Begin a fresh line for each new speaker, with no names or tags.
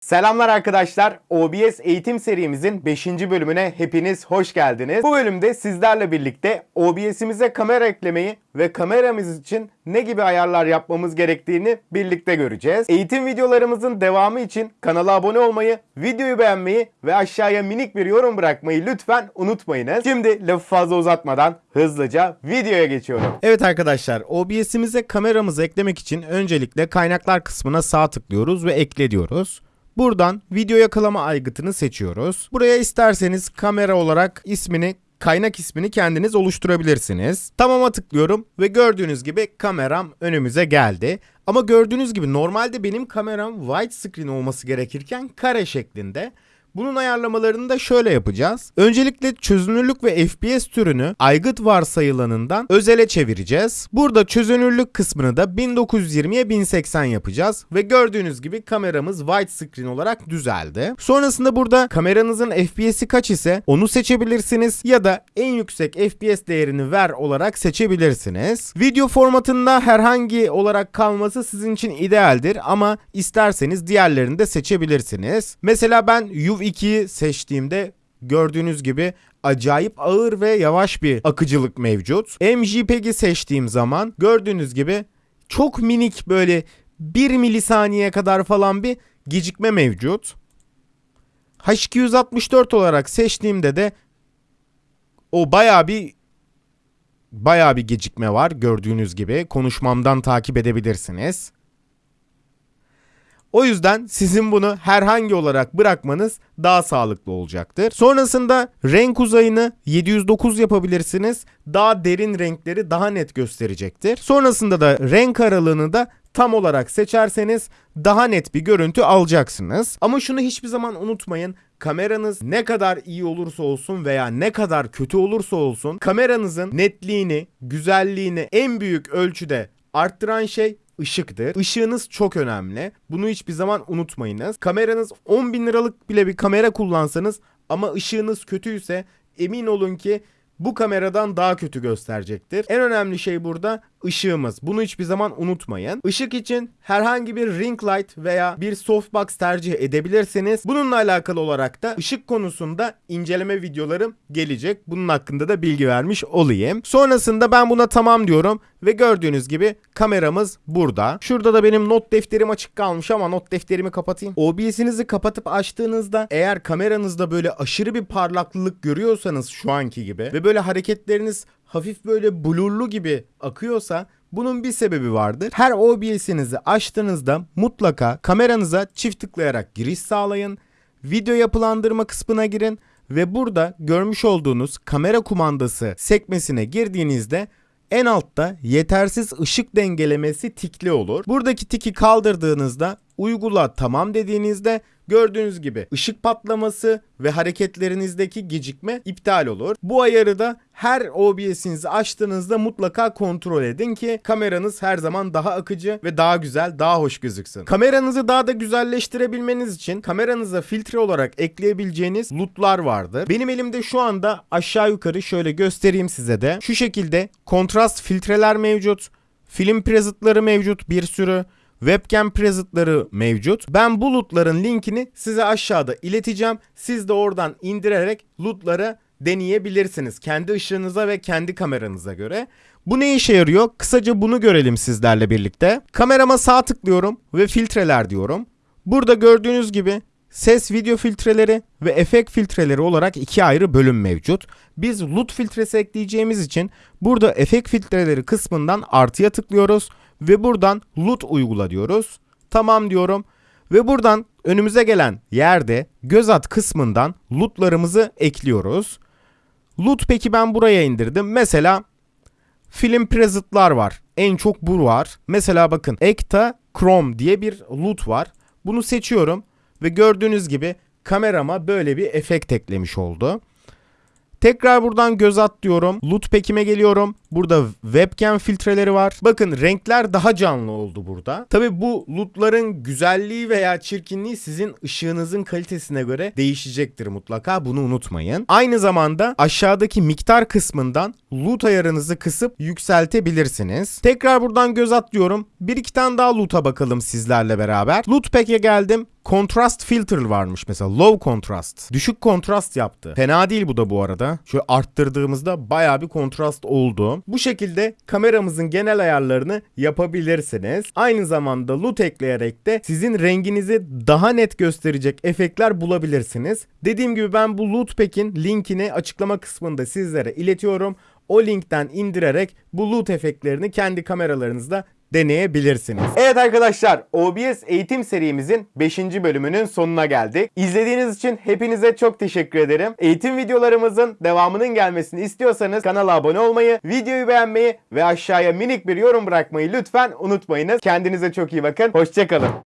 Selamlar arkadaşlar. OBS eğitim serimizin 5. bölümüne hepiniz hoş geldiniz. Bu bölümde sizlerle birlikte OBS'imize kamera eklemeyi ve kameramız için ne gibi ayarlar yapmamız gerektiğini birlikte göreceğiz. Eğitim videolarımızın devamı için kanala abone olmayı, videoyu beğenmeyi ve aşağıya minik bir yorum bırakmayı lütfen unutmayınız. Şimdi lafı fazla uzatmadan hızlıca videoya geçiyorum. Evet arkadaşlar, OBS'imize kameramızı eklemek için öncelikle kaynaklar kısmına sağ tıklıyoruz ve ekle diyoruz. Buradan video yakalama aygıtını seçiyoruz. Buraya isterseniz kamera olarak ismini kaynak ismini kendiniz oluşturabilirsiniz. Tamam'a tıklıyorum ve gördüğünüz gibi kameram önümüze geldi. Ama gördüğünüz gibi normalde benim kameram widescreen olması gerekirken kare şeklinde. Bunun ayarlamalarını da şöyle yapacağız. Öncelikle çözünürlük ve FPS türünü aygıt varsayılanından özele çevireceğiz. Burada çözünürlük kısmını da 1920'ye 1080 yapacağız ve gördüğünüz gibi kameramız widescreen olarak düzeldi. Sonrasında burada kameranızın FPS'i kaç ise onu seçebilirsiniz ya da en yüksek FPS değerini ver olarak seçebilirsiniz. Video formatında herhangi olarak kalması sizin için idealdir ama isterseniz diğerlerini de seçebilirsiniz. Mesela ben UV2'yi seçtiğimde gördüğünüz gibi acayip ağır ve yavaş bir akıcılık mevcut. MJPEG'i seçtiğim zaman gördüğünüz gibi çok minik böyle 1 milisaniye kadar falan bir gecikme mevcut. H264 olarak seçtiğimde de o bayağı bir bayağı bir gecikme var gördüğünüz gibi. Konuşmamdan takip edebilirsiniz. O yüzden sizin bunu herhangi olarak bırakmanız daha sağlıklı olacaktır. Sonrasında renk uzayını 709 yapabilirsiniz. Daha derin renkleri daha net gösterecektir. Sonrasında da renk aralığını da tam olarak seçerseniz daha net bir görüntü alacaksınız. Ama şunu hiçbir zaman unutmayın. Kameranız ne kadar iyi olursa olsun veya ne kadar kötü olursa olsun kameranızın netliğini, güzelliğini en büyük ölçüde arttıran şey ışıktır. Işığınız çok önemli. Bunu hiçbir zaman unutmayınız. Kameranız 10 bin liralık bile bir kamera kullansanız ama ışığınız kötüyse emin olun ki bu kameradan daha kötü gösterecektir. En önemli şey burada ışığımız. Bunu hiçbir zaman unutmayın. Işık için herhangi bir ring light veya bir softbox tercih edebilirsiniz. Bununla alakalı olarak da ışık konusunda inceleme videolarım gelecek. Bunun hakkında da bilgi vermiş olayım. Sonrasında ben buna tamam diyorum ve gördüğünüz gibi kameramız burada. Şurada da benim not defterim açık kalmış ama not defterimi kapatayım. OBS'inizi kapatıp açtığınızda eğer kameranızda böyle aşırı bir parlaklılık görüyorsanız şu anki gibi ve böyle hareketleriniz hafif böyle blurlu gibi akıyorsa bunun bir sebebi vardır. Her OBS'inizi açtığınızda mutlaka kameranıza çift tıklayarak giriş sağlayın. Video yapılandırma kısmına girin ve burada görmüş olduğunuz kamera kumandası sekmesine girdiğinizde en altta yetersiz ışık dengelemesi tikli olur. Buradaki tiki kaldırdığınızda uygula tamam dediğinizde gördüğünüz gibi ışık patlaması ve hareketlerinizdeki gecikme iptal olur. Bu ayarı da her OBS'inizi açtığınızda mutlaka kontrol edin ki kameranız her zaman daha akıcı ve daha güzel, daha hoş gözüksün. Kameranızı daha da güzelleştirebilmeniz için kameranıza filtre olarak ekleyebileceğiniz lootlar vardır. Benim elimde şu anda aşağı yukarı şöyle göstereyim size de. Şu şekilde kontrast filtreler mevcut. Film presetları mevcut bir sürü webcam presetları mevcut. Ben bu lootların linkini size aşağıda ileteceğim. Siz de oradan indirerek lootları deneyebilirsiniz. Kendi ışığınıza ve kendi kameranıza göre. Bu ne işe yarıyor? Kısaca bunu görelim sizlerle birlikte. Kamerama sağ tıklıyorum ve filtreler diyorum. Burada gördüğünüz gibi ses video filtreleri ve efekt filtreleri olarak iki ayrı bölüm mevcut. Biz LUT filtresi ekleyeceğimiz için burada efekt filtreleri kısmından artıya tıklıyoruz ve buradan LUT uygula diyoruz. Tamam diyorum ve buradan önümüze gelen yerde göz at kısmından LUT'larımızı ekliyoruz. LUT peki ben buraya indirdim. Mesela film preset'lar var. En çok bu var. Mesela bakın Ekta Chrome diye bir LUT var. Bunu seçiyorum ve gördüğünüz gibi kamerama böyle bir efekt eklemiş oldu. Tekrar buradan göz at diyorum. Loot pack'ime geliyorum. Burada webcam filtreleri var. Bakın renkler daha canlı oldu burada. Tabi bu lootların güzelliği veya çirkinliği sizin ışığınızın kalitesine göre değişecektir mutlaka. Bunu unutmayın. Aynı zamanda aşağıdaki miktar kısmından loot ayarınızı kısıp yükseltebilirsiniz. Tekrar buradan göz at diyorum. Bir iki tane daha loot'a bakalım sizlerle beraber. Loot pack'e geldim. Contrast filter varmış mesela. Low contrast. Düşük kontrast yaptı. Fena değil bu da bu arada. Şöyle arttırdığımızda baya bir kontrast oldu. Bu şekilde kameramızın genel ayarlarını yapabilirsiniz. Aynı zamanda LUT ekleyerek de sizin renginizi daha net gösterecek efektler bulabilirsiniz. Dediğim gibi ben bu LUT Pack'in linkini açıklama kısmında sizlere iletiyorum. O linkten indirerek bu LUT efektlerini kendi kameralarınızda deneyebilirsiniz. Evet arkadaşlar OBS eğitim serimizin 5. bölümünün sonuna geldik. İzlediğiniz için hepinize çok teşekkür ederim. Eğitim videolarımızın devamının gelmesini istiyorsanız kanala abone olmayı, videoyu beğenmeyi ve aşağıya minik bir yorum bırakmayı lütfen unutmayınız. Kendinize çok iyi bakın. Hoşçakalın.